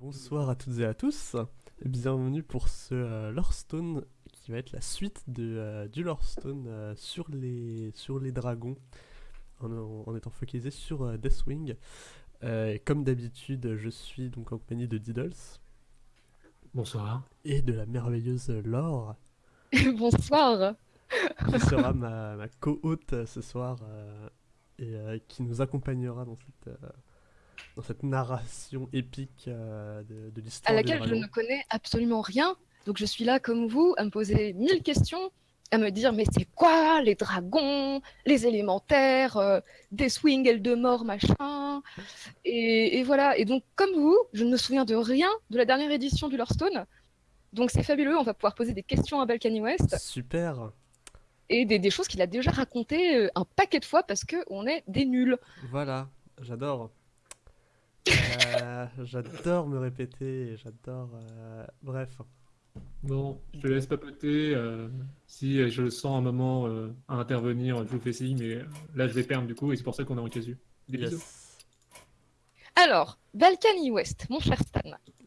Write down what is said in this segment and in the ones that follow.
Bonsoir à toutes et à tous, bienvenue pour ce euh, Lorestone qui va être la suite de, euh, du Lorestone euh, sur, les, sur les dragons en, en étant focalisé sur euh, Deathwing. Euh, et comme d'habitude, je suis donc en compagnie de Diddles Bonsoir. et de la merveilleuse Laure Bonsoir. qui sera ma, ma co-hôte ce soir euh, et euh, qui nous accompagnera dans cette, euh, dans cette narration épique euh, de, de l'histoire À laquelle je ne connais absolument rien. Donc je suis là comme vous à me poser mille questions, à me dire mais c'est quoi les dragons, les élémentaires, euh, des swings, ailes de mort, machin. Et, et voilà. Et donc comme vous, je ne me souviens de rien de la dernière édition du Lorestone. Donc c'est fabuleux, on va pouvoir poser des questions à Balkany West Super et des, des choses qu'il a déjà racontées euh, un paquet de fois parce qu'on est des nuls. Voilà, j'adore. Euh, j'adore me répéter j'adore. euh, Bref. Bon, je te laisse papoter. euh, si je le sens un moment euh, à intervenir, je vous fais signe, mais là je vais perdre du coup, et c'est pour ça qu'on est en casu. Des bisous. Yes. Alors, Balkany West, mon cher Stan.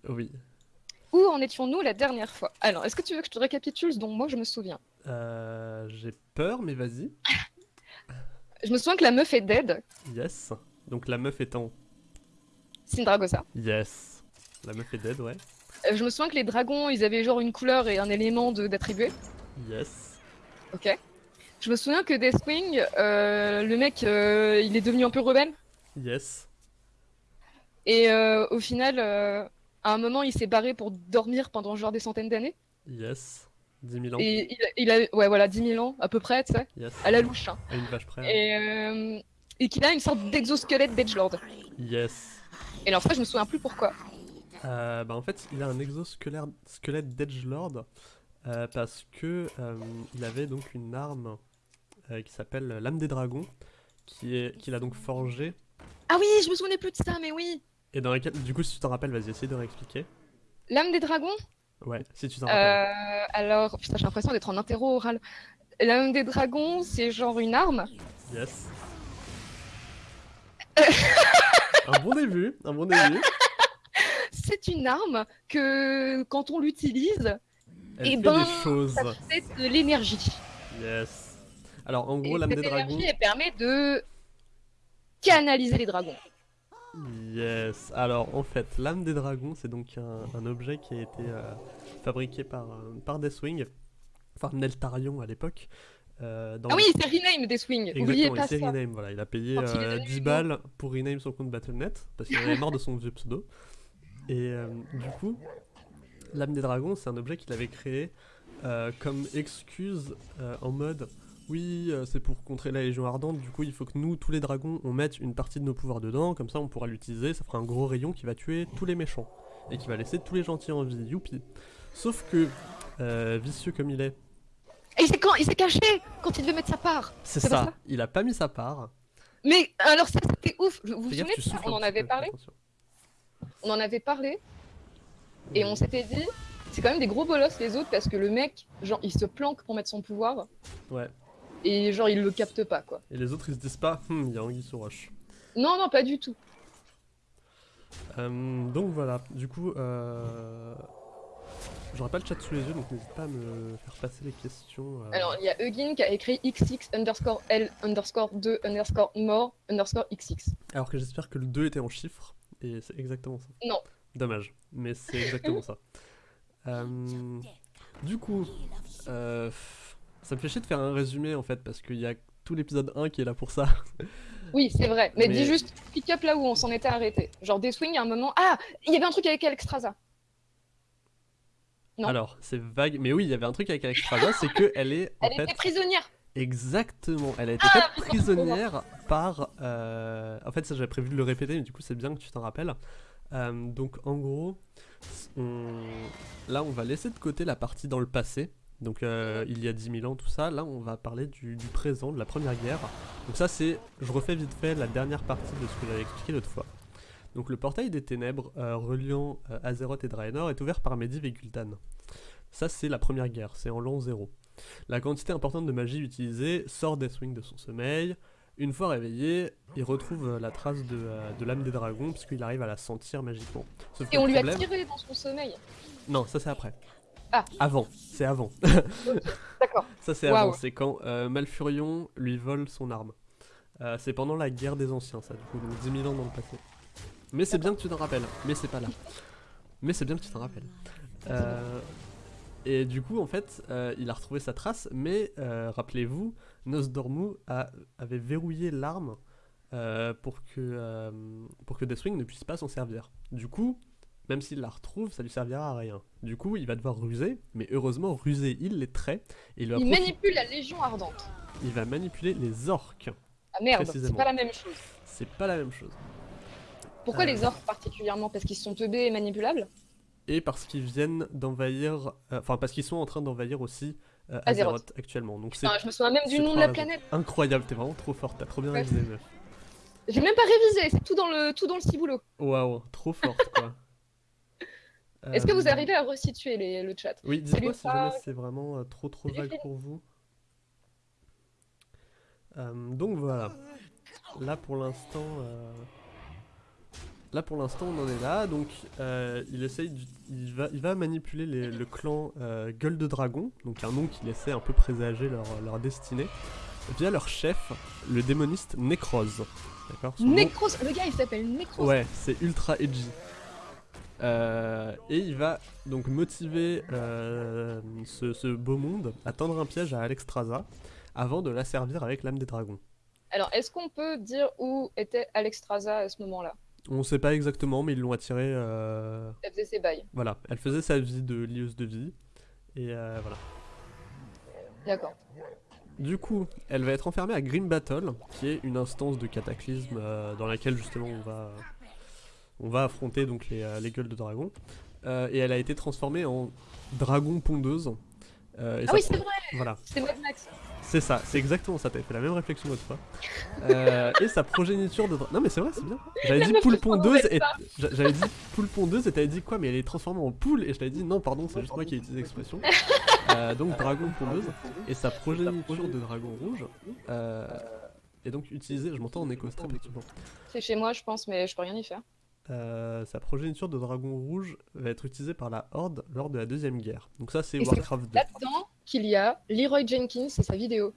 Oui. Où en étions-nous la dernière fois? Alors, est-ce que tu veux que je te récapitule ce dont moi je me souviens? Euh, J'ai peur, mais vas-y. Je me souviens que la meuf est dead, Yes. Donc la meuf étant. Sindragosa. Yes. La meuf est dead, ouais. Euh, je me souviens que les dragons, ils avaient genre une couleur et un élément d'attribué. Yes. Ok. Je me souviens que Deathwing, euh, le mec, euh, il est devenu un peu rebelle. Yes. Et au final, à un moment, il s'est barré pour dormir pendant genre des centaines d'années. Yes. 10 000 ans. Et il, il a, ouais, voilà, 10 000 ans à peu près, tu sais, Yes. à la louche. hein. À une vache près. Et, euh, et qu'il a une sorte d'exosquelette d'Edgelord. Yes. Et alors ça, je me souviens plus pourquoi. Euh, bah en fait, il a un exosquelette squelette d'Edgelord euh, parce que euh, il avait donc une arme qui s'appelle l'âme des dragons, qui est qu'il a donc forgée Ah oui, je me souvenais plus de ça, mais oui et dans laquelle, du coup, si tu t'en rappelles, vas-y, essaye de réexpliquer. L'âme des dragons? Ouais, si tu t'en rappelles. Alors, putain, j'ai l'impression d'être en interro oral. L'âme des dragons, c'est genre une arme? Yes. un bon début, un bon début. C'est une arme que, quand on l'utilise, Elle Eh fait ben, des choses. ça fait de l'énergie. Yes. Alors, en gros, Et l'âme des dragons. elle permet de canaliser les dragons. Yes. Alors, en fait, l'âme des dragons, c'est donc un, un objet qui a été euh, fabriqué par, euh, par Deathwing, enfin Neltarion à l'époque. Euh, dans Ah oui, c'est rename des swings. Exactement, pas il s'est rename, voilà, il a payé Quand il est euh, devenu 10 humain. balles pour rename son compte Battle.net parce qu'il avait marre de son vieux pseudo. Et euh, du coup, l'âme des dragons, c'est un objet qu'il avait créé euh, comme excuse euh, en mode oui, euh, c'est pour contrer la Légion Ardente, du coup il faut que nous, tous les dragons, on mette une partie de nos pouvoirs dedans, comme ça on pourra l'utiliser, ça fera un gros rayon qui va tuer tous les méchants et qui va laisser tous les gentils en vie, youpi. Sauf que, euh, vicieux comme il est, il s'est quand- il s'est caché quand il devait mettre sa part. c'est ça, ça il a pas mis sa part. Mais alors ça, c'était ouf. Vous vous souvenez de ça On en avait parlé. On en avait parlé. Et on s'était dit, c'est quand même des gros bolosses les autres parce que le mec, genre, il se planque pour mettre son pouvoir Ouais. et genre, il le capte pas quoi. Et les autres ils se disent pas, Hum, il y a Anguille sous roche. Non, non, pas du tout. Euh, donc voilà, du coup, euh... j'aurais pas le chat sous les yeux donc n'hésite pas à me faire passer les questions. euh. Alors, il y a Eugin qui a écrit XX underscore L underscore 2 underscore more underscore XX. Alors que j'espère que le 2 était en chiffres et c'est exactement ça. Non. Dommage, mais c'est exactement ça. Euh, Du coup, euh, ça me fait chier de faire un résumé en fait parce qu'il y a tout l'épisode 1 qui est là pour ça. Oui, c'est vrai. Mais, Mais- dis juste, pick up là où on s'en était arrêté. Genre, des swings, il y a un moment. Ah Il y avait un truc avec Alexstrasza. Non. Alors, c'est vague, mais oui, il y avait un truc avec Alexstrasza, c'est que elle est en Elle fait était prisonnière. Exactement, elle a été Ah, faite prisonnière par... euh, En fait, ça j'avais prévu de le répéter, mais du coup c'est bien que tu t'en rappelles. Euh, donc en gros, on- là on va laisser de côté la partie dans le passé, donc euh, il y a 10 000 ans, tout ça. Là on va parler du, du présent, de la Première Guerre. Donc ça c'est, je refais vite fait la dernière partie de ce que j'avais expliqué l'autre fois. Donc le portail des ténèbres euh, reliant euh, Azeroth et Draenor est ouvert par Medivh et Gul'dan. Ça c'est la Première Guerre, c'est en l'an 0. La quantité importante de magie utilisée sort Deathwing de son sommeil. Une fois réveillé, il retrouve euh, la trace de, de l'âme des dragons, puisqu'il arrive à la sentir magiquement. Sauf Et on lui a tiré dans son sommeil. Non, ça c'est après. Ah. Avant, c'est avant. D'accord. Ça c'est avant, c'est quand euh, Malfurion lui vole son arme. Euh, c'est pendant la guerre des anciens, ça, du coup, donc 10 000 ans dans le passé. Mais c'est bien que tu t'en rappelles, mais c'est pas là. Mais c'est bien que tu t'en rappelles. Euh, et du coup, en fait, euh, il a retrouvé sa trace, mais euh, rappelez-vous, Nosdormu a- avait verrouillé l'arme pour, que, pour que Deathwing ne puisse pas s'en servir. Du coup, même s'il la retrouve, ça lui servira à rien. Du coup, il va devoir ruser, mais heureusement, ruser, il les traits, et il Il manipule la Légion Ardente. il va manipuler les orques. Ah merde, c'est pas la même chose. C'est pas la même chose. Pourquoi Euh. les orques particulièrement? Parce qu'ils sont teubés et manipulables? Et parce qu'ils viennent d'envahir, euh, enfin parce qu'ils sont en train d'envahir aussi euh, Azeroth. Actuellement. Donc Putain, Je me souviens même du nom de la planète. incroyable, t'es vraiment trop forte, t'as trop bien Ouais. révisé meuf. J'ai même pas révisé, c'est tout dans le tout dans le ciboulot. Waouh, trop forte quoi. Est-ce que vous arrivez à resituer les- le chat? Oui, dites-moi si jamais c'est vraiment euh, trop trop vague pour vous. Donc voilà. Là pour l'instant, là pour l'instant on en est là. Donc euh, il essaye, il va, il va manipuler les- le clan euh, Gueule de Dragon, donc un nom qui laissait un peu présager leur, leur destinée, via leur chef, le démoniste Necrose. D'accord? Nom- Necros, le gars il s'appelle Necros. Ouais, c'est ultra edgy. Euh, et il va donc motiver ce, ce beau monde à tendre un piège à Alexstrasza avant de la servir avec l'âme des dragons. Alors est-ce qu'on peut dire où était Alexstrasza à ce moment-là? On sait pas exactement, mais ils l'ont attirée. euh, Elle faisait ses bails. Voilà, elle faisait sa vie de lieuse de vie. Et euh, voilà. D'accord. Du coup, elle va être enfermée à Grim Battle, qui est une instance de cataclysme euh, dans laquelle justement on va, on va affronter donc les, euh, les gueules de dragon. Euh, et elle a été transformée en dragon pondeuse. Euh, et Ah oui, c'est vrai, Voilà, c'est Mad Max. c'est ça, c'est exactement ça. T'avais fait la même réflexion l'autre fois. Euh, et sa progéniture de. Non mais c'est vrai, c'est bien. J'avais dit poule pondeuse et j'avais dit poule pondeuse et t'avais dit quoi Mais elle est transformée en poule et je t'avais dit non, pardon, c'est juste moi qui ai utilisé l'expression. Euh, donc dragon pondeuse et sa progéniture de dragon rouge euh, est donc utilisée. Je m'entends en perturbant. C'est chez moi, je pense, mais je peux rien y faire. Euh, sa progéniture de dragon rouge va être utilisée par la Horde lors de la deuxième guerre. Donc ça c'est Warcraft 2. Là-dedans qu'il y a Leroy Jenkins et sa vidéo.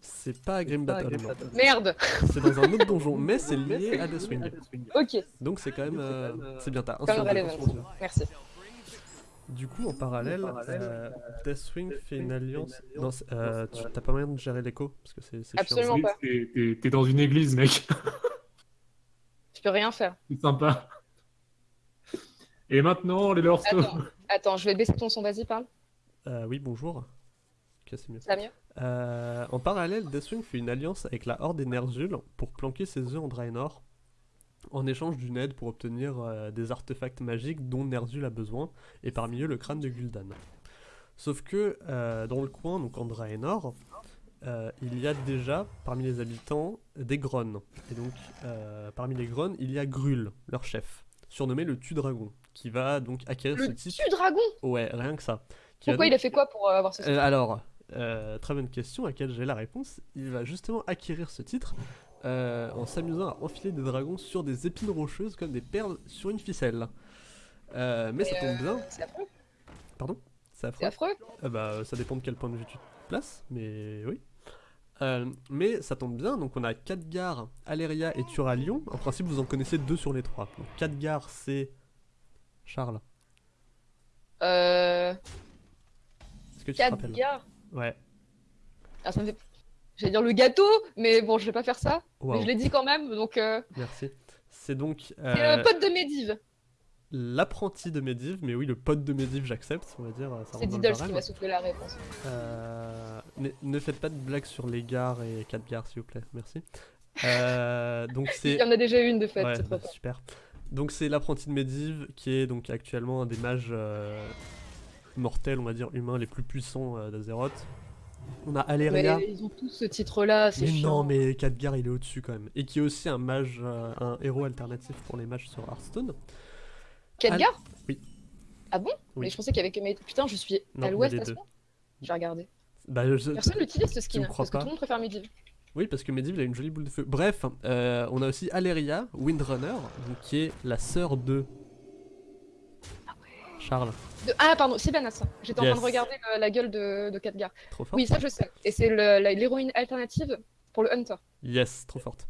C'est pas à Grim Battle. Merde C'est dans un autre donjon, mais c'est lié à Deathwing. Ok, Donc c'est quand même, euh, c'est bien t'as. Merci. Du coup, en parallèle, euh, Deathwing fait une alliance. Non, euh, tu t'as pas moyen de gérer l'écho parce que c'est chiant. Absolument. Oui, pas. t'es dans une église, mec. Je peux rien faire. C'est sympa. Et maintenant, les Lorsto. Attends, attends, je vais baisser ton son, vas-y, parle. Euh, oui, bonjour. Mieux. Ça va mieux Euh, en parallèle, Deathwing fait une alliance avec la Horde et Ner'zhul pour planquer ses œufs en Draenor en échange d'une aide pour obtenir euh, des artefacts magiques dont Ner'zhul a besoin, et parmi eux le crâne de Gul'dan. Sauf que euh, dans le coin, donc en Draenor, euh, il y a déjà parmi les habitants des Grons. Et donc euh, parmi les Grons, il y a Grul, leur chef, surnommé le Tu-Dragon, qui va donc acquérir ce Le titre. tue-dragon Ouais, rien que ça. Qui Pourquoi donc- il a fait quoi pour euh, avoir ce euh, alors, très bonne question à laquelle j'ai la réponse. Il va justement acquérir ce titre euh, en s'amusant à enfiler des dragons sur des épines rocheuses comme des perles sur une ficelle. Euh, mais ça tombe bien, C'est affreux. c'est C'est affreux? affreux. Euh, bah, ça dépend de quel point de vue tu te places, mais oui. Euh, mais ça tombe bien, donc on a Khadgar, Aléria et Turalion. En principe, vous en connaissez deux sur les trois. Donc Khadgar, c'est Charles. Euh. Est-ce que tu te rappelles? Khadgar. Ouais. Ah, ça me fait. J'allais dire le gâteau, mais bon, je vais pas faire ça. Waouh, Mais je l'ai dit quand même, donc. Euh... merci. C'est donc C'est euh, le pote de Medivh. L'apprenti de Medivh, mais oui, le pote de Medivh, j'accepte, on va dire. C'est Diddles qui va souffler la réponse. Euh, ne, ne faites pas de blagues sur les gares et 4 gares, s'il vous plaît, merci. Euh, donc Il c'est y en a déjà une de fait, Ouais, bah, super. Donc c'est l'apprenti de Medivh qui est donc actuellement un des mages euh, mortels, on va dire humains les plus puissants d'Azeroth. On a Aléria. Mais ils ont tous ce titre-là, c'est Mais chiant. non, mais Khadgar il est au-dessus quand même. Et qui est aussi un mage, un héros alternatif pour les mages sur Hearthstone. Khadgar Oui. Ah bon Oui. Mais je pensais qu'il y avait que Medivh. Putain, je suis Non, à l'ouest à ce deux. point. J'ai regardé. Bah, je- Personne n'utilise ce skin, parce que pas tout le monde préfère Medivh. Oui, parce que Medivh il a une jolie boule de feu. Bref, euh, on a aussi Aleria, Windrunner, donc, qui est la sœur de. Charles, De- Ah, pardon, Sylvanas. J'étais en train de regarder le- la gueule de, de Khadgar. trop forte. Oui, ça je sais. Et c'est l'héroïne alternative pour le Hunter. Yes, trop forte.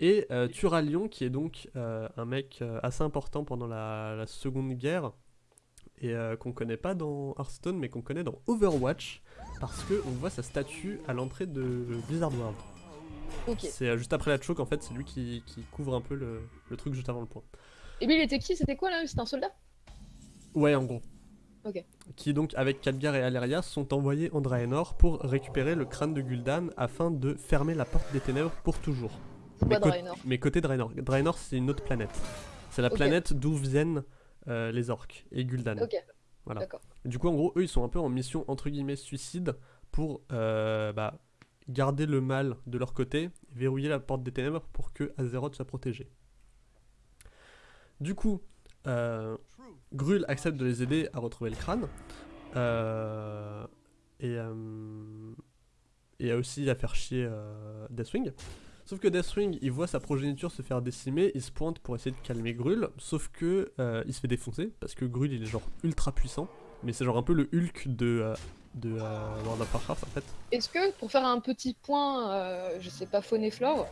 Et euh, Turalion, qui est donc euh, un mec euh, assez important pendant la, la Seconde Guerre, et euh, qu'on connaît pas dans Hearthstone, mais qu'on connaît dans Overwatch, parce que on voit sa statue à l'entrée de Blizzard World. C'est juste après la choke, en fait, c'est lui qui, qui couvre un peu le, le truc juste avant le point. Et lui, il était qui? C'était quoi là? C'était un soldat? Ouais, en gros. Ok. Qui donc, avec Khadgar et Aleria, sont envoyés en Draenor pour récupérer le crâne de Gul'dan afin de fermer la porte des ténèbres pour toujours. Mais, cô- Draenor mais côté Draenor. Draenor, c'est une autre planète. C'est la planète d'où viennent euh, les orques et Gul'dan. Ok. Voilà. Du coup, en gros, eux, ils sont un peu en mission entre guillemets suicide pour euh, bah, garder le mal de leur côté, verrouiller la porte des ténèbres pour que Azeroth soit protégé. Du coup, euh, Grul accepte de les aider à retrouver le crâne. euh, et, euh, et aussi à faire chier Deathwing. Sauf que Deathwing, il voit sa progéniture se faire décimer, il se pointe pour essayer de calmer Grul, sauf que euh, il se fait défoncer, parce que Grul il est genre ultra puissant, mais c'est genre un peu le Hulk de, euh, de euh, World of Warcraft en fait. Est-ce que, pour faire un petit point, je sais pas, faune et flore,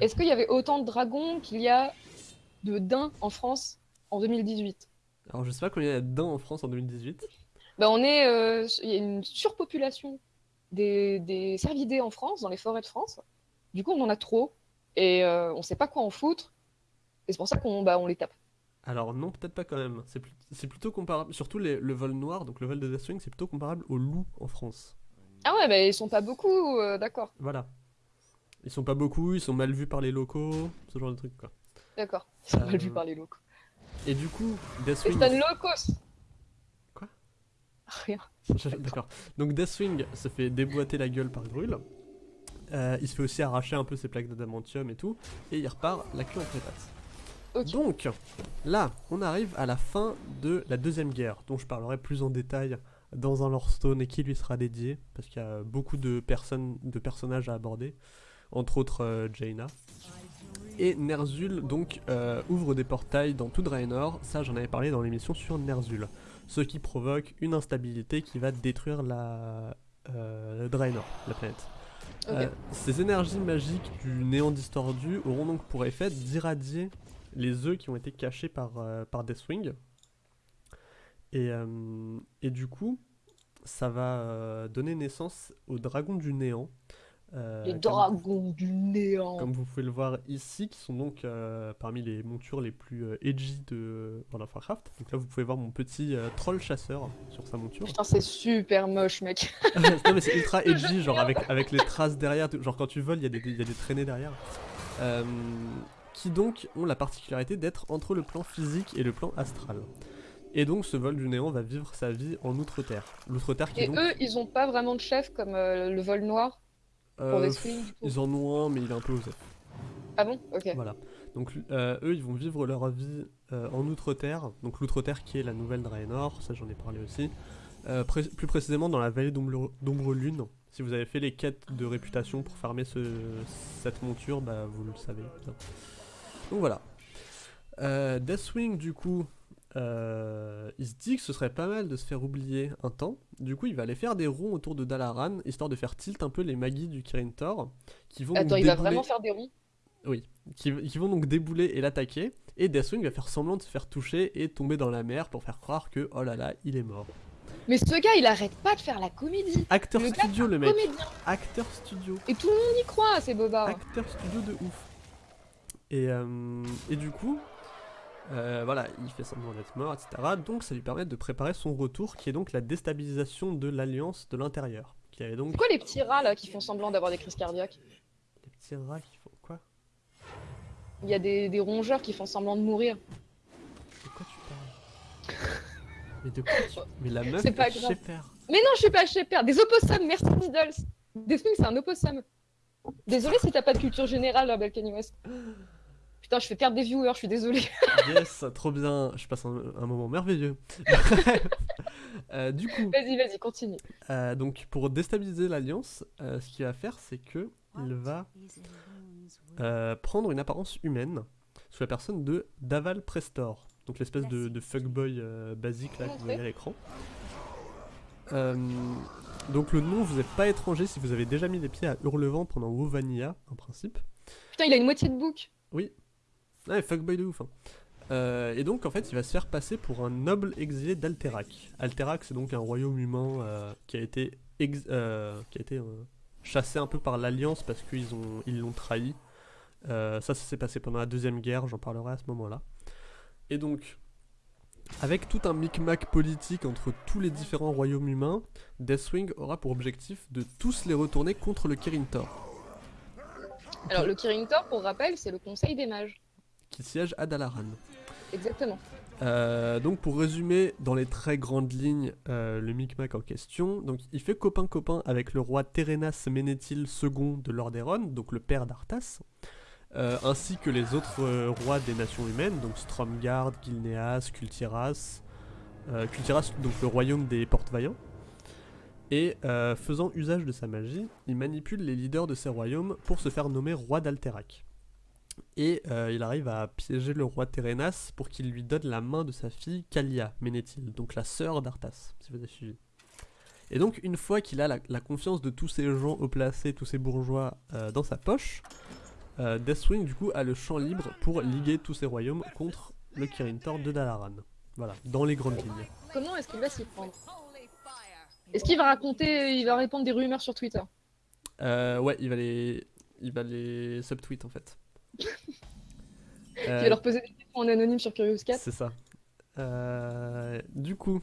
est-ce qu'il y avait autant de dragons qu'il y a de daims en France en 2018 Alors je sais pas combien il y a de dents en France en 2018. bah, on est, euh, Il y a une surpopulation des, des cervidés en France, dans les forêts de France. Du coup, on en a trop, et euh, on sait pas quoi en foutre, et c'est pour ça qu'on bah, on les tape. Alors non, peut-être pas quand même. C'est plutôt comparable, surtout les- le vol noir, donc le vol de Deathwing, c'est plutôt comparable au loup en France. Ah ouais, bah, ils sont pas beaucoup, euh, d'accord, Voilà. Ils sont pas beaucoup, ils sont mal vus par les locaux, ce genre de truc quoi. d'accord. Ils sont mal Euh, vus par les locaux. Et du coup, Deathwing... c'est un locos Quoi? Rien. D'accord. Donc Deathwing se fait déboîter la gueule par Grul. Euh, il se fait aussi arracher un peu ses plaques d'adamantium et tout. Et il repart la queue entre les pattes. Donc, là, on arrive à la fin de la deuxième guerre, dont je parlerai plus en détail dans un Lorestone et qui lui sera dédié, parce qu'il y a beaucoup de personnes, de personnages à aborder, entre autres euh, Jaina. Et Ner'zhul donc euh, ouvre des portails dans tout Draenor, ça j'en avais parlé dans l'émission sur Ner'zhul, ce qui provoque une instabilité qui va détruire la euh, Draenor, la planète. Euh, ces énergies magiques du néant distordu auront donc pour effet d'irradier les œufs qui ont été cachés par, euh, par Deathwing. Et, euh, et du coup, ça va donner naissance aux dragons du néant. Euh, Les comme- dragons du néant. comme vous pouvez le voir ici, qui sont donc euh, parmi les montures les plus euh, edgy de World of Warcraft. Donc là, vous pouvez voir mon petit troll chasseur sur sa monture. Putain, c'est super moche, mec. non, mais c'est ultra edgy, genre avec, avec les traces derrière. Genre quand tu voles, il y, a des- il y a des traînées derrière. Qui donc ont la particularité d'être entre le plan physique et le plan astral. Et donc ce vol du néant va vivre sa vie en Outre-Terre. L'Outre-Terre qui est Et donc... eux, ils ont pas vraiment de chef comme euh, le vol noir pour euh, des swings. du coup. ils en ont un, mais il est un peu osé. Ah bon? Ok. Voilà. Donc euh, eux, ils vont vivre leur vie euh, en Outre-Terre. Donc l'Outre-Terre qui est la nouvelle Draenor, ça j'en ai parlé aussi. Euh, pré- plus précisément dans la vallée d'Ombre Lune. Si vous avez fait les quêtes de réputation pour farmer ce, cette monture, bah vous le savez. bien. Donc voilà. Deathwing du coup, euh, il se dit que ce serait pas mal de se faire oublier un temps. Du coup, il va aller faire des ronds autour de Dalaran, histoire de faire tilt un peu les magies du Kirin Tor, qui vont Attends, il va vraiment faire des ronds? Qui, qui vont donc débouler et l'attaquer. Et Deathwing va faire semblant de se faire toucher et tomber dans la mer pour faire croire que oh là là, il est mort. Mais ce gars, il arrête pas de faire la comédie. Acteur Le gars, studio, le mec. Comédien. Acteur studio. Et tout le monde y croit, ces bobards. Acteur studio de ouf. Et, euh, et du coup, euh, voilà, il fait semblant d'être mort, etc. Donc ça lui permet de préparer son retour, qui est donc la déstabilisation de l'alliance de l'intérieur. Qui avait donc C'est quoi les petits rats là qui font semblant d'avoir des crises cardiaques? Les petits rats qui font quoi? Il y a des, des rongeurs qui font semblant de mourir. De quoi tu parles? Mais de quoi tu... Mais la meuf C'est pas grave. Shepherd. Mais non, je suis pas Père. Des opossums, merci Diddles. Des swings, c'est un opossum. Désolé si t'as pas de culture générale à Balkany West. Putain, je fais perdre des viewers, je suis désolée. Yes, trop bien. Je passe un, un moment merveilleux. Euh, du coup, Vas-y, vas-y, continue. euh, donc pour déstabiliser l'alliance, euh, ce qu'il va faire, c'est que il va prendre une apparence humaine sous la personne de Daval Prestor, donc l'espèce de, de fuckboy basique là que vous voyez à l'écran. Donc le nom vous est pas étranger si vous avez déjà mis les pieds à Hurlevent pendant WoW Vanilla, en principe. Putain, il a une moitié de bouc. Oui. Ouais, fuckboy de ouf. hein. Euh, et donc en fait il va se faire passer pour un noble exilé d'Alterac. Alterac c'est donc un royaume humain euh, qui a été, euh, chassé un peu par l'Alliance parce qu'ils ont ils l'ont trahi. Ça ça s'est passé pendant la deuxième guerre, j'en parlerai à ce moment-là. Et donc avec tout un micmac politique entre tous les différents royaumes humains, Deathwing aura pour objectif de tous les retourner contre le Kirin Tor, Alors, le Kirin Tor, pour rappel, c'est le conseil des mages. Qui siège à Dalaran. Exactement. Euh, donc pour résumer dans les très grandes lignes euh, le micmac en question, donc il fait copain-copain avec le roi Terenas Ménéthil II de Lordaeron, donc le père d'Arthas, euh, ainsi que les autres rois des nations humaines, donc Stromgard, Gilneas, Kultiras, Kultiras donc le royaume des porte-vaillants. Et faisant usage de sa magie, il manipule les leaders de ces royaumes pour se faire nommer roi d'Alterac. Et euh, il arrive à piéger le roi Terenas pour qu'il lui donne la main de sa fille Kalia Ménéthil, donc la sœur d'Arthas, si vous avez suivi. Et donc une fois qu'il a la, la confiance de tous ces gens haut placés, tous ces bourgeois euh, dans sa poche, euh, Deathwing du coup a le champ libre pour liguer tous ces royaumes contre le Kirin Tor de Dalaran. Voilà, dans les grandes lignes. Comment est-ce qu'il va s'y prendre Est-ce qu'il va raconter, il va répondre des rumeurs sur Twitter? Euh, ouais, il va les, il va les subtweet en fait. Il Euh, va leur poser des questions en anonyme sur Curious Cat C'est ça. Euh, du coup,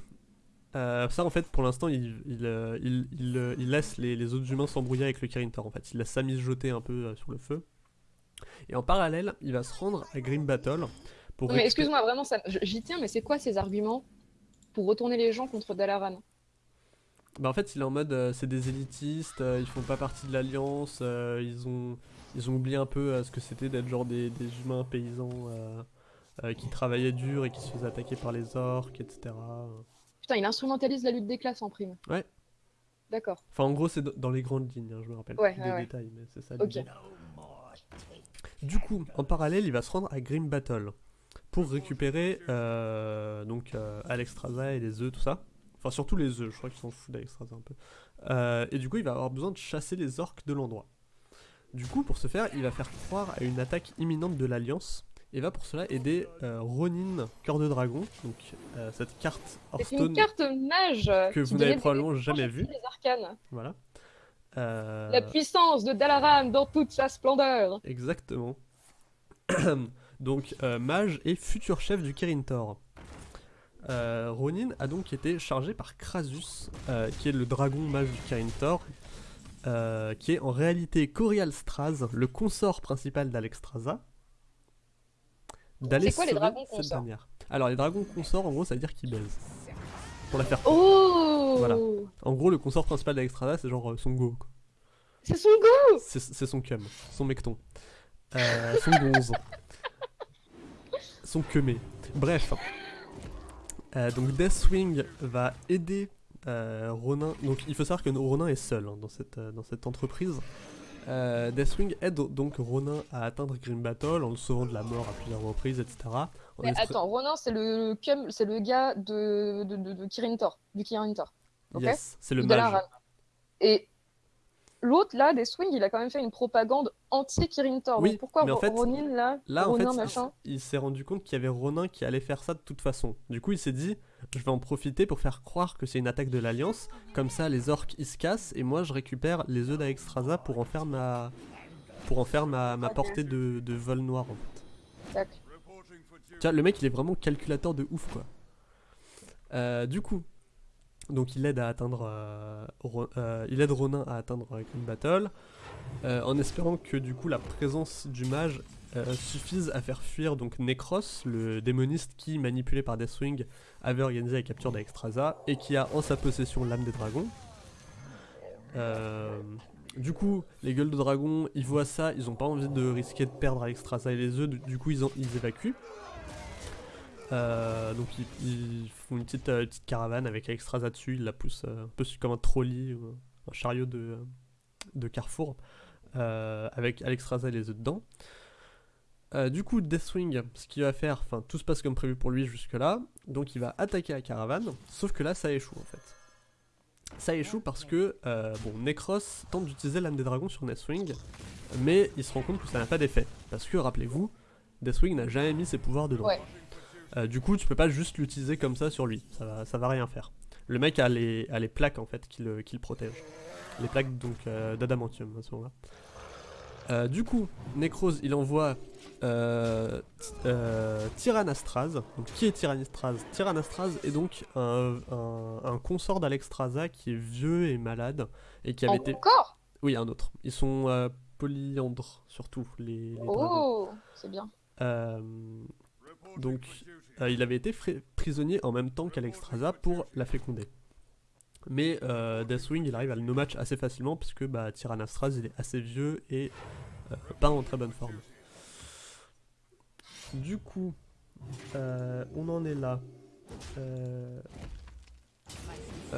euh, ça en fait, pour l'instant, il, il, euh, il- il, il laisse les, les autres humains s'embrouiller avec le Kirin Tor en fait. Il laisse Samis jeter un peu euh, sur le feu. Et en parallèle, il va se rendre à Grim Battle pour Non, mais récupérer- excuse-moi, vraiment, ça- j'y tiens, mais c'est quoi ces arguments pour retourner les gens contre Dalaran? Bah en fait, il est en mode, c'est des élitistes, ils font pas partie de l'alliance, ils ont, ils ont oublié un peu euh, ce que c'était d'être genre des, des humains paysans euh, euh, qui travaillaient dur et qui se faisaient attaquer par les orques, etc. Putain, il instrumentalise la lutte des classes en prime. Ouais. D'accord. Enfin, en gros, c'est dans les grandes lignes, hein, je me rappelle Ouais, plus des ouais. détails, mais c'est ça Ok. l'idée. Du coup, en parallèle, il va se rendre à Grim Battle pour récupérer euh, donc euh, Alexstrasza et les œufs, tout ça. Enfin, surtout les œufs, je crois qu'ils s'en foutent d'Alexstrasza un peu. Euh, et du coup, il va avoir besoin de chasser les orques de l'endroit. Du coup, pour ce faire, il va faire croire à une attaque imminente de l'Alliance et va pour cela aider euh, Ronin, cœur de dragon, donc euh, cette carte C'est une carte mage que vous n'avez probablement jamais vue. Voilà. Euh, La puissance de Dalaran dans toute sa splendeur. Exactement. donc, mage et futur chef du Kirin Tor. Euh, Ronin a donc été chargé par Krasus, qui est le dragon mage du Kirin Tor, euh, qui est en réalité Corial Straz, le consort principal d'Alexstrasza. D'aller C'est quoi les dragons consorts. Alors, les dragons consorts, en gros, ça veut dire qu'ils baisent. Pour la faire. Oh Voilà. En gros, le consort principal d'Alexstrasza, c'est genre euh, son go. C'est son goût C'est son cum, son mecton. Euh, son gonze. son quemé. Bref. Euh, donc Deathwing va aider euh, Ronin. Donc il faut savoir que Ronin est seul hein, dans, cette, euh, dans cette entreprise. Euh, Deathwing aide donc Ronin à atteindre Grim Battle en le sauvant de la mort à plusieurs reprises, etc. En Mais attends, Ronan, c'est le c'est le gars de, de, de, de Kirin Tor, du Kirin Tor. ok Yes, c'est le mage. Et l'autre, là, des Swing, il a quand même fait une propagande anti-Kirin Tor. Oui, Donc pourquoi mais en Ro- fait, Ronin, là, Là, en fait, Ronin, il- machin il s'est rendu compte qu'il y avait Ronin qui allait faire ça de toute façon. Du coup, il s'est dit, je vais en profiter pour faire croire que c'est une attaque de l'Alliance. Comme ça, les orques, ils se cassent et moi, je récupère les œufs d'Alexstrasza pour en faire ma, pour en faire ma, ma portée de, de vol noir, en fait. Tac. Vois, le mec, il est vraiment calculateur de ouf, quoi. Euh, du coup, donc il aide à atteindre, euh, euh, il aide Ronin à atteindre Green Battle, euh, en espérant que du coup la présence du mage suffise à faire fuir donc Necros, le démoniste qui, manipulé par Deathwing, avait organisé la capture d'Alexstrasza et qui a en sa possession l'âme des dragons. Du coup, les gueules de dragon, ils voient ça, ils ont pas envie de risquer de perdre Alexstrasza et les œufs, du, coup ils, ils évacuent. Euh, donc ils, font une petite, euh, caravane avec Alexstrasza dessus, ils la poussent euh, un peu comme un trolley ou un chariot de, de carrefour avec Alexstrasza et les œufs dedans. Du coup, Deathwing, ce qu'il va faire, enfin tout se passe comme prévu pour lui jusque-là, donc il va attaquer la caravane, sauf que là ça échoue en fait. Ça échoue parce que, bon, Necros tente d'utiliser l'âme des dragons sur Deathwing, mais il se rend compte que ça n'a pas d'effet. Parce que, rappelez-vous, Deathwing n'a jamais mis ses pouvoirs dedans. Ouais. Euh, du coup, tu peux pas juste l'utiliser comme ça sur lui, ça va, ça va rien faire. Le mec a les, a les plaques en fait qui le, qui le protègent. Les plaques donc euh, d'adamantium à ce moment-là. Euh, du coup, Necros il envoie Ty- Tyrannastraz. Donc, qui est Tyrannastraz Tyrannastraz est donc un, un- un consort d'Alexstrasza qui est vieux et malade et qui avait été. Encore Oui, un autre. Ils sont polyandres surtout les. Oh, c'est bien. Euh, donc, euh, il avait été prisonnier en même temps qu'Alexstrasza pour la féconder. Mais euh, Deathwing, il arrive à le no-match assez facilement puisque bah, il est assez vieux et euh, pas en très bonne forme. Du coup, on en est là.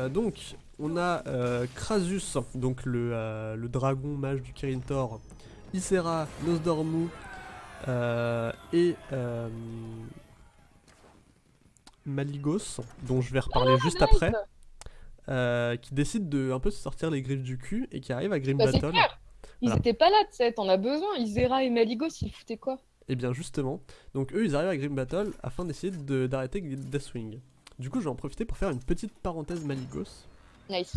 Donc, on a Krasus, donc le, dragon mage du Kirin Tor, Ysera, Nosdormu, et euh, Maligos, dont je vais reparler juste après, euh, qui décide de un peu se sortir les griffes du cul et qui arrive à Grim Bah, Battle. Ils Voilà. étaient pas là, tu sais, t'en as besoin. Isera et Maligos, ils foutaient quoi? Et bien justement, donc eux ils arrivent à Grim Battle afin d'essayer de- d'arrêter Deathwing. Du coup je vais en profiter pour faire une petite parenthèse Maligos. Nice.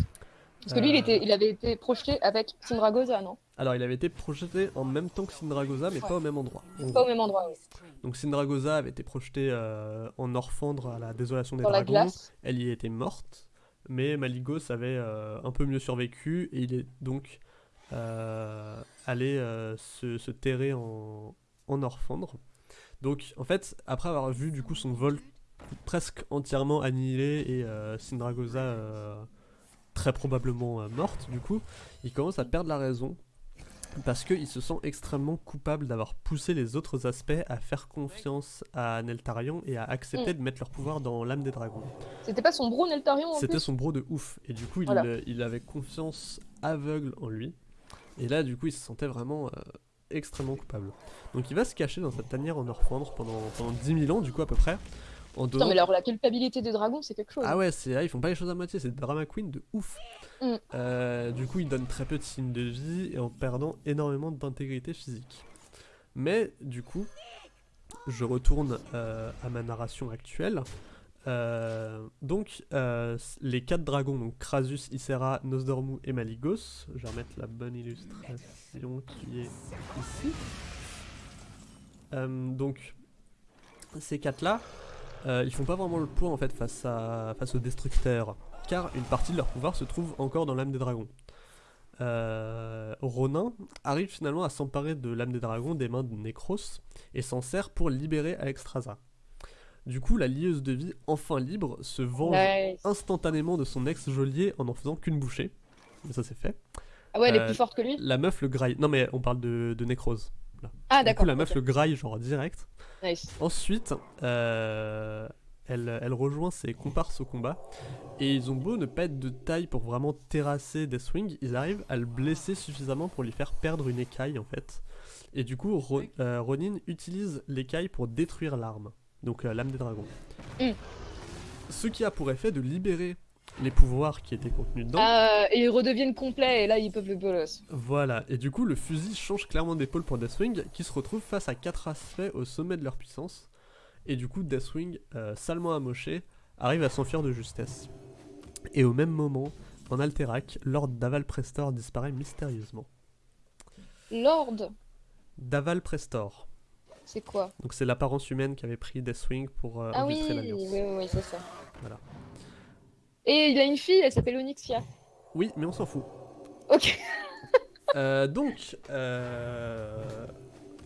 Parce que lui, il, était, il avait été projeté avec Sindragosa, non? Alors il avait été projeté en même temps que Syndragosa mais pas au même endroit. en Pas au même endroit, oui. Donc Syndragosa avait été projetée euh, en Orphandre à la désolation des Dans la dragons. glace. Elle y était morte, mais Maligos avait euh, un peu mieux survécu et il est donc euh, allé euh, se, se terrer en, en Orphandre. Donc en fait, après avoir vu du coup son vol presque entièrement annihilé et Syndragosa euh, très probablement euh, morte, du coup, il commence à perdre la raison parce qu'il se sent extrêmement coupable d'avoir poussé les autres aspects à faire confiance à Neltarion et à accepter de mettre leur pouvoir dans l'âme des dragons. C'était pas son bro Neltarion C'était son bro de ouf. Et du coup, il, Voilà. euh, il avait confiance aveugle en lui. Et là, du coup, il se sentait vraiment euh, extrêmement coupable. Donc, il va se cacher dans sa tanière en Orfandre pendant, pendant 10 000 ans, du coup, à peu près. En Putain, donnant... mais alors la culpabilité des dragons, c'est quelque chose. Ah ouais, c'est, là, ils font pas les choses à moitié, c'est drama queen de ouf. Mm. Euh, du coup, il donne très peu de signes de vie et en perdant énormément d'intégrité physique. Mais du coup, je retourne euh, à ma narration actuelle. Euh, donc, les quatre dragons, donc Krasus, Ysera, Nosdormu et Maligos. Je vais remettre la bonne illustration qui est ici. Donc, ces quatre-là, euh, ils font pas vraiment le poids en fait face, à, face aux destructeurs, car une partie de leur pouvoir se trouve encore dans l'âme des dragons. Euh, Ronin arrive finalement à s'emparer de l'âme des dragons des mains de Necros et s'en sert pour libérer Alexstrasza. Du coup, la lieuse de vie, enfin libre, se venge Nice. instantanément de son ex-geôlier en n'en faisant qu'une bouchée. Mais ça c'est fait. Ah ouais, elle est euh, plus forte que lui? La meuf le graille. Non mais on parle de, de Ah Du coup, d'accord. la meuf le graille genre direct. Nice. Ensuite, euh, elle, elle rejoint ses comparses au combat. Et ils ont beau ne pas être de taille pour vraiment terrasser Deathwing, ils arrivent à le blesser suffisamment pour lui faire perdre une écaille en fait. Et du coup, Ro- euh, Ronin utilise l'écaille pour détruire l'arme, donc euh, l'âme des dragons. Mm. Ce qui a pour effet de libérer les pouvoirs qui étaient contenus dedans. Ah, et ils redeviennent complets et là ils peuvent le bolos. Voilà, et du coup le fusil change clairement d'épaule pour Deathwing qui se retrouve face à quatre aspects au sommet de leur puissance. Et du coup Deathwing, euh, salement amoché, arrive à s'enfuir de justesse. Et au même moment, en Alterac, Lord Daval Prestor disparaît mystérieusement. Lord, Daval Prestor, c'est quoi? Donc c'est l'apparence humaine qu'avait pris Deathwing pour euh, Ah oui, oui, oui, oui, c'est ça. Voilà. Et il a une fille, elle s'appelle Onyxia. Oui, mais on s'en fout. Ok. Euh, donc, euh,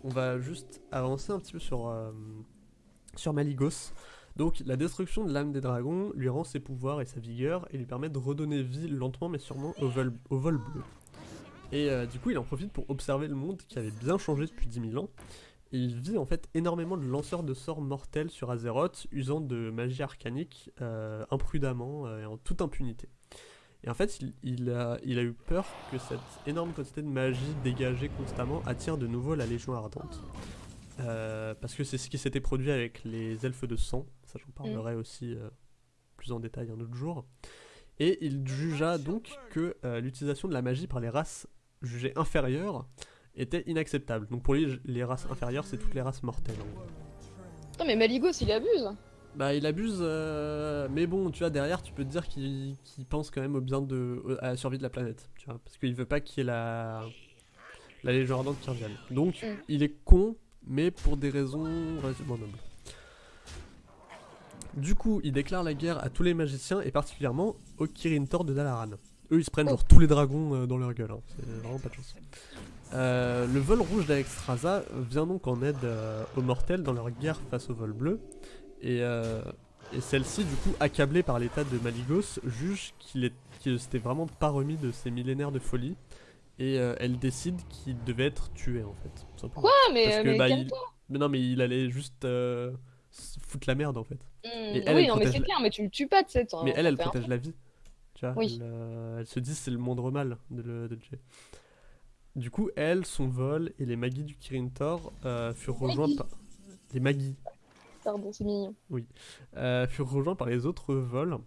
on va juste avancer un petit peu sur, euh, sur Maligos. Donc, la destruction de l'âme des dragons lui rend ses pouvoirs et sa vigueur et lui permet de redonner vie lentement mais sûrement au vol, au vol bleu. Et du coup, il en profite pour observer le monde qui avait bien changé depuis 10 000 ans. Il vit en fait énormément de lanceurs de sorts mortels sur Azeroth, usant de magie arcanique euh, imprudemment euh, et en toute impunité. Et en fait, il, il a, il a eu peur que cette énorme quantité de magie dégagée constamment attire de nouveau la Légion Ardente. Euh, parce que c'est ce qui s'était produit avec les elfes de sang. Ça, j'en parlerai aussi euh, plus en détail un autre jour. Et il jugea donc que euh, l'utilisation de la magie par les races jugées inférieures était inacceptable. Donc pour lui, les races inférieures, c'est toutes les races mortelles. Non, mais Maligos, il abuse. Bah il abuse, euh, mais bon, tu vois, derrière, tu peux te dire qu'il pense quand même au bien de... à la survie de la planète, tu vois, parce qu'il veut pas qu'il y ait la... la Légion Ardente qui revienne. Donc, Mm. il est con, mais pour des raisons relativement nobles. Du coup, il déclare la guerre à tous les magiciens, et particulièrement au Kirin Tor de Dalaran. Eux, ils se prennent Oh. genre tous les dragons euh, dans leur gueule, hein. c'est vraiment pas de chance. Euh, le vol rouge d'Alexstrasza vient donc en aide euh, aux mortels dans leur guerre face au vol bleu. Et, euh, et celle-ci, du coup, accablée par l'état de Maligos, juge qu'il ne s'était vraiment pas remis de ses millénaires de folie. Et elle décide qu'il devait être tué, en fait. tout simplement. Ah, mais, Parce que, mais bah, il-. Mais non, mais il allait juste foutre la merde, en fait. Et elle, oui, elle non, mais c'est la- clair, mais tu le tues pas, tu sais. t'en- Mais elle, elle protège la vie. Tu vois, Oui. elle, elle se dit c'est le moindre mal de, le, de. Du coup, elle, son vol et les Magis du Kirin Tor euh, furent rejoints par... Les Pardon, c'est mignon. euh, furent rejoints par les autres vols.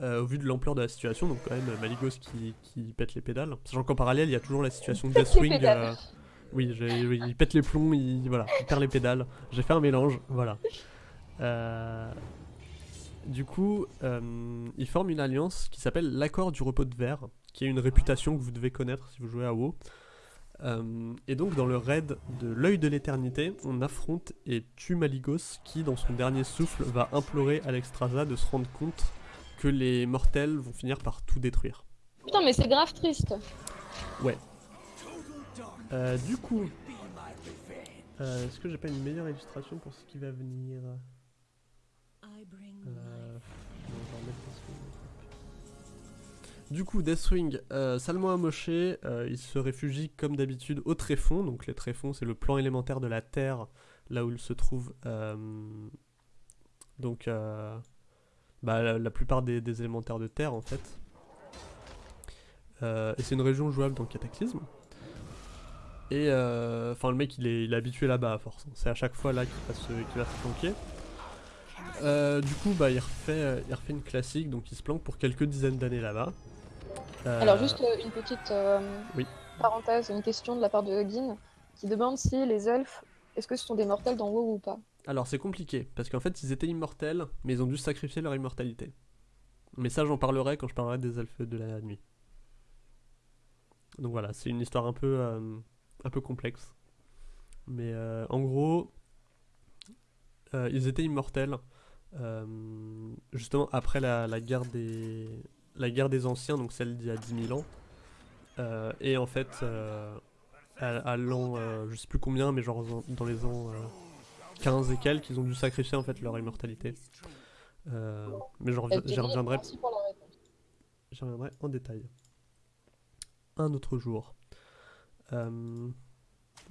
euh, au vu de l'ampleur de la situation, donc quand même Maligos qui, qui pète les pédales. Sachant qu'en parallèle, il y a toujours la situation de Deathwing. oui, oui, il pète les plombs, il, voilà, il perd les pédales. J'ai fait un mélange, voilà. Du coup, ils forment une alliance qui s'appelle l'accord du repos de verre, qui est une réputation que vous devez connaître si vous jouez à WoW. Euh, et donc dans le raid de l'œil de l'éternité, on affronte et tue Maligos qui, dans son dernier souffle, va implorer Alexstrasza de se rendre compte que les mortels vont finir par tout détruire. Putain, mais c'est grave triste. Euh, du coup, euh, est-ce que j'ai pas une meilleure illustration pour ce qui va venir? Du coup, Deathwing, euh, salement amoché, euh, il se réfugie comme d'habitude au tréfonds. Donc les tréfonds, c'est le plan élémentaire de la Terre, là où il se trouve. euh, donc, euh, bah, la, plupart des, élémentaires de Terre, en fait. Et c'est une région jouable dans Cataclysme. Et enfin, le mec, il est, il est habitué là-bas à force. C'est à chaque fois là qu'il va se, planquer. Du coup, bah, il refait, il refait une classique, donc il se planque pour quelques dizaines d'années là-bas. Euh, Alors, juste euh, une petite euh, oui. parenthèse, une question de la part de Huggin qui demande si les elfes, est-ce que ce sont des mortels dans WoW ou pas Alors c'est compliqué, parce qu'en fait ils étaient immortels, mais ils ont dû sacrifier leur immortalité. Mais ça j'en parlerai quand je parlerai des elfes de la nuit. Donc voilà, c'est une histoire un peu, euh, un peu complexe. Mais euh, en gros, euh, ils étaient immortels, justement après la, la guerre des, la guerre des anciens, donc celle d'il y a 10 000 ans. Euh, et en fait, euh, à, à l'an, euh, je sais plus combien, mais genre dans- les ans... euh, 15 et quelques, ils ont dû sacrifier en fait leur immortalité. Mais j'y reviendrai, j'y reviendrai en détail. Un autre jour.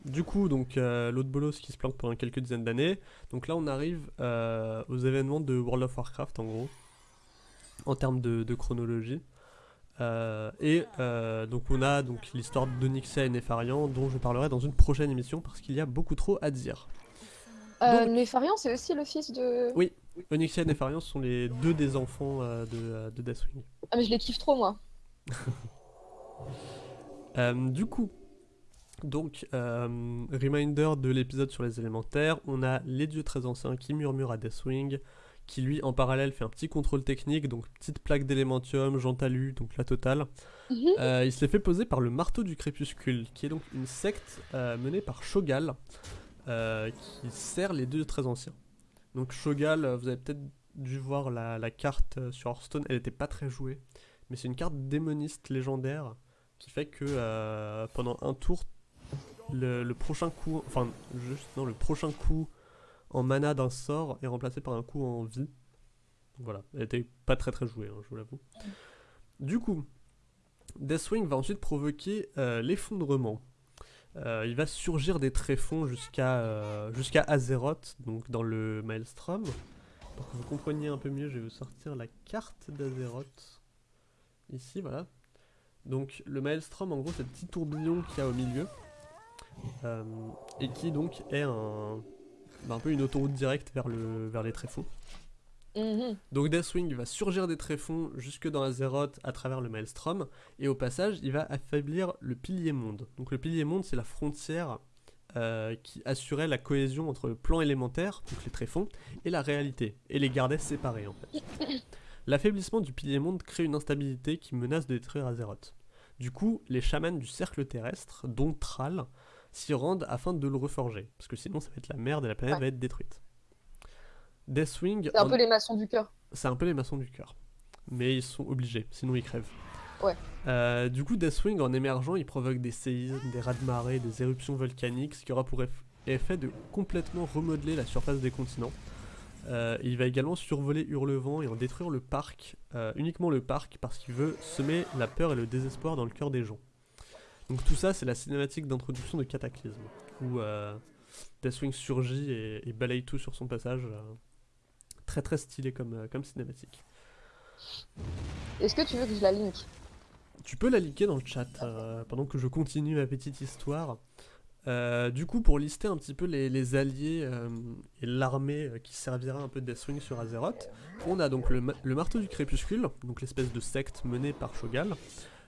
Du coup, donc l'autre bolos qui se planque pendant quelques dizaines d'années. Donc là, on arrive aux événements de World of Warcraft en gros, en termes de, de chronologie. Euh, et euh, donc on a donc l'histoire d'Onyxia et Nefarian dont je parlerai dans une prochaine émission parce qu'il y a beaucoup trop à dire. Euh, Donc- Nefarian, c'est aussi le fils de. Oui. Onyxia et Nefarian sont les deux des enfants euh, de, euh, de Deathwing. Ah, mais je les kiffe trop, moi. Euh, du coup, donc, euh, reminder de l'épisode sur les élémentaires, on a les dieux très anciens qui murmurent à Deathwing, qui lui en parallèle fait un petit contrôle technique, donc petite plaque d'élémentium, Jantalu, donc la totale. Mhm. Euh, il se les fait poser par le marteau du crépuscule, qui est donc une secte euh, menée par Shogal, euh, qui sert les dieux très anciens. Donc Shogal, vous avez peut-être dû voir la, la carte sur Hearthstone, elle n'était pas très jouée, mais c'est une carte démoniste légendaire qui fait que pendant un tour, le, le prochain coup, enfin juste non, le prochain coup en mana d'un sort est remplacé par un coup en vie. Voilà, elle était pas très très jouée, hein, je vous l'avoue. Du coup, Deathwing va ensuite provoquer euh, l'effondrement. Euh, il va surgir des tréfonds jusqu'à euh, jusqu'à Azeroth, donc dans le Maelstrom. Pour que vous compreniez un peu mieux, je vais vous sortir la carte d'Azeroth. ici, voilà. Donc le Maelstrom, en gros, c'est le petit tourbillon qu'il y a au milieu. et qui donc est un, bah, un peu une autoroute directe vers, le, vers les tréfonds. Mhm. Donc Deathwing va surgir des tréfonds jusque dans Azeroth à travers le Maelstrom, et au passage, il va affaiblir le pilier monde. Donc le pilier monde, c'est la frontière euh, qui assurait la cohésion entre le plan élémentaire, donc les tréfonds, et la réalité, et les gardait séparés en fait. L'affaiblissement du pilier monde crée une instabilité qui menace de détruire Azeroth. Du coup, les chamans du cercle terrestre, dont Thrall, s'y rendent afin de le reforger, parce que sinon ça va être la merde et la planète Ouais. va être détruite. Deathwing... C'est un en- peu les maçons du cœur. c'est un peu les maçons du cœur. Mais ils sont obligés, sinon ils crèvent. Ouais. Euh, du coup, Deathwing, en émergeant, il provoque des séismes, des raz-de-marée, des éruptions volcaniques, ce qui aura pour eff- effet de complètement remodeler la surface des continents. Euh, il va également survoler Hurlevent et en détruire le parc, euh, uniquement le parc, parce qu'il veut semer la peur et le désespoir dans le cœur des gens. Donc tout ça, c'est la cinématique d'introduction de Cataclysme, où euh, Deathwing surgit et, et balaye tout sur son passage. euh, très très stylé comme, euh, comme cinématique. Est-ce que tu veux que je la link? Tu peux la liker dans le chat euh, pendant que je continue ma petite histoire. Du coup, pour lister un petit peu les, les alliés et l'armée qui servira un peu de Deathwing sur Azeroth, on a donc le, le marteau du crépuscule, donc l'espèce de secte menée par Shogal.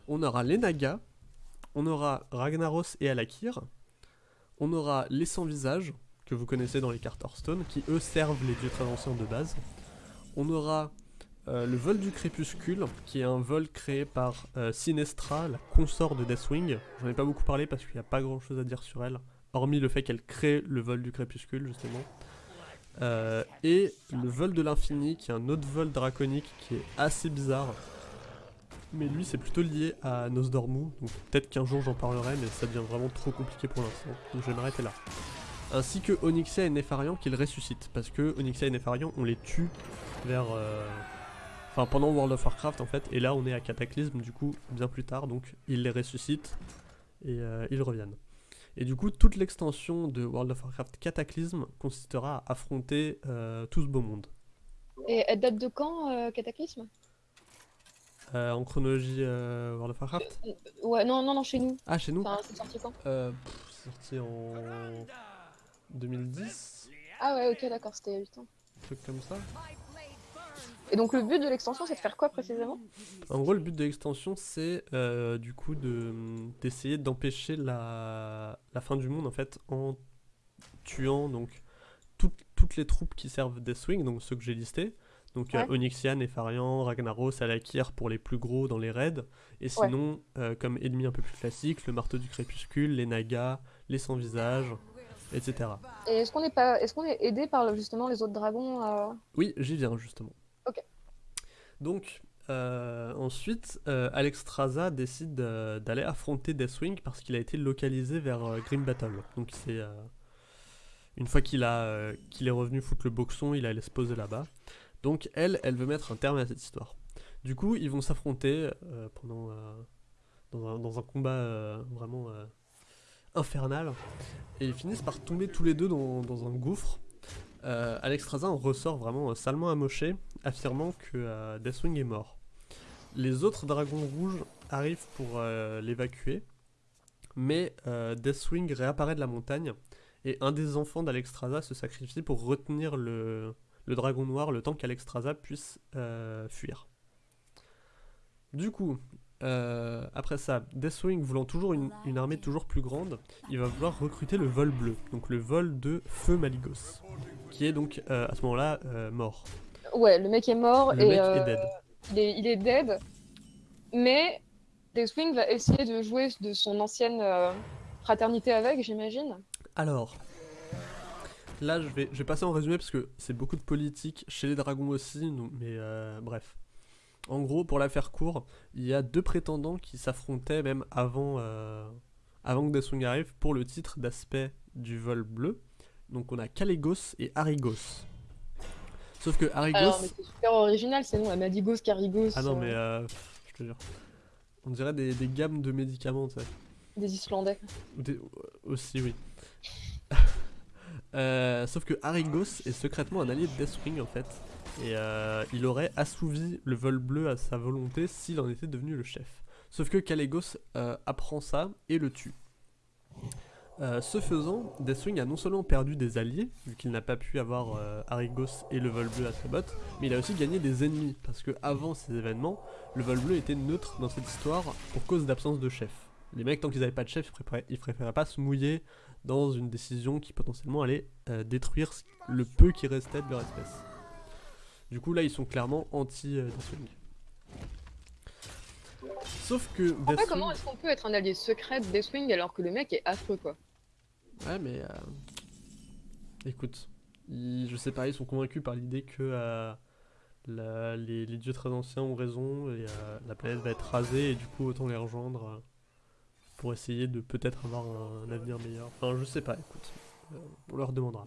On aura les Nagas, on aura Ragnaros et Alakir, on aura les sans-visages, que vous connaissez dans les cartes Hearthstone, qui eux servent les dieux très anciens de base. On aura euh, le vol du crépuscule, qui est un vol créé par euh, Sinestra, la consort de Deathwing. J'en ai pas beaucoup parlé parce qu'il n'y a pas grand chose à dire sur elle, hormis le fait qu'elle crée le vol du crépuscule, justement. Euh, et le vol de l'infini, qui est un autre vol draconique qui est assez bizarre. Mais lui, c'est plutôt lié à Nosdormu, donc peut-être qu'un jour j'en parlerai, mais ça devient vraiment trop compliqué pour l'instant, donc je vais m'arrêter là. Ainsi que Onyxia et Nefarian qu'ils ressuscitent, parce que Onyxia et Nefarian, on les tue vers. euh, Enfin, pendant World of Warcraft en fait, et là on est à Cataclysme du coup, bien plus tard, donc ils les ressuscitent et euh, ils reviennent. Et du coup, toute l'extension de World of Warcraft Cataclysme consistera à affronter euh, tout ce beau monde. Et elle date de quand, Cataclysme? Euh, en chronologie euh, World of Warcraft? Ouais, non, non, non, chez nous. Ah, chez nous Enfin, c'est sorti quand? Euh, C'est sorti en 2010 Ah ouais, ok, d'accord, c'était il y a 8 ans. Un truc comme ça. Et donc le but de l'extension, c'est de faire quoi précisément? En gros, le but de l'extension, c'est euh, du coup de d'essayer d'empêcher la, la fin du monde en fait en tuant donc toutes, toutes les troupes qui servent Deathwing, donc ceux que j'ai listés. Donc euh, Ouais. Onyxian, Nefarian, Ragnaros, Alakir pour les plus gros dans les raids. Et sinon, euh, comme ennemis un peu plus classiques, le marteau du crépuscule, les Nagas, les sans-visage, etc. Et est-ce qu'on est pas, est-ce qu'on est aidé par justement les autres dragons euh, Oui, j'y viens justement. Ok. Donc, euh, ensuite, euh, Alexstrasza décide euh, d'aller affronter Deathwing parce qu'il a été localisé vers Grim Battle. Donc, c'est. une fois qu'il a qu'il est revenu foutre le boxon, il allait se poser là-bas. Donc, elle, elle veut mettre un terme à cette histoire. Du coup, ils vont s'affronter euh, pendant. euh, dans, un, combat euh, vraiment infernal. Et ils finissent par tomber tous les deux dans, un gouffre. Alexstrasza en ressort vraiment salement amoché, affirmant que Deathwing est mort. Les autres dragons rouges arrivent pour l'évacuer, mais Deathwing réapparaît de la montagne et un des enfants d'Alexstrasza se sacrifie pour retenir le, le dragon noir le temps qu'Alexstrasza puisse euh, fuir. Du coup, euh, après ça, Deathwing voulant toujours une, une armée toujours plus grande, il va vouloir recruter le vol bleu, donc le vol de Feu Maligos, qui est donc euh, à ce moment-là mort. Ouais, le mec est mort Le et mec est dead. il, est, il est dead. Mais Deathwing va essayer de jouer de son ancienne fraternité avec, j'imagine. Alors, là je vais, je vais passer en résumé parce que c'est beaucoup de politique chez les dragons aussi, mais euh, bref. En gros, pour la faire court, il y a deux prétendants qui s'affrontaient même avant, euh, avant que Deathwing arrive pour le titre d'aspect du vol bleu. Donc on a Caligos et Arigos. Sauf que Arigos... Alors, mais c'est super original, c'est nous, Amadigos, Carigos, ah non euh, mais euh, je te jure. On dirait des, des gammes de médicaments, tu sais. des Islandais. Des- Aussi, oui. Euh, sauf que Arigos est secrètement un allié de Deathwing en fait. Et euh, il aurait assouvi le vol bleu à sa volonté s'il en était devenu le chef. Sauf que Kalégos euh, apprend ça et le tue. Ce faisant, Deathwing a non seulement perdu des alliés, vu qu'il n'a pas pu avoir euh, Arigos et le vol bleu à sa botte, mais il a aussi gagné des ennemis, parce que avant ces événements, le vol bleu était neutre dans cette histoire pour cause d'absence de chef. Les mecs, tant qu'ils n'avaient pas de chef, ils préféraient, ils préféraient pas se mouiller dans une décision qui potentiellement allait euh, détruire le peu qui restait de leur espèce. Du coup, là, ils sont clairement anti-Deathwing. Sauf que Deathwing... comment est-ce qu'on peut être un allié secret de Deathwing alors que le mec est affreux, quoi Ouais, mais. euh, Écoute, ils- je sais pas, ils sont convaincus par l'idée que euh, la- les, les dieux très anciens ont raison et euh, la planète va être rasée et du coup, autant les rejoindre euh, pour essayer de peut-être avoir un, avenir meilleur. Enfin, je sais pas, écoute. Euh, on leur demandera.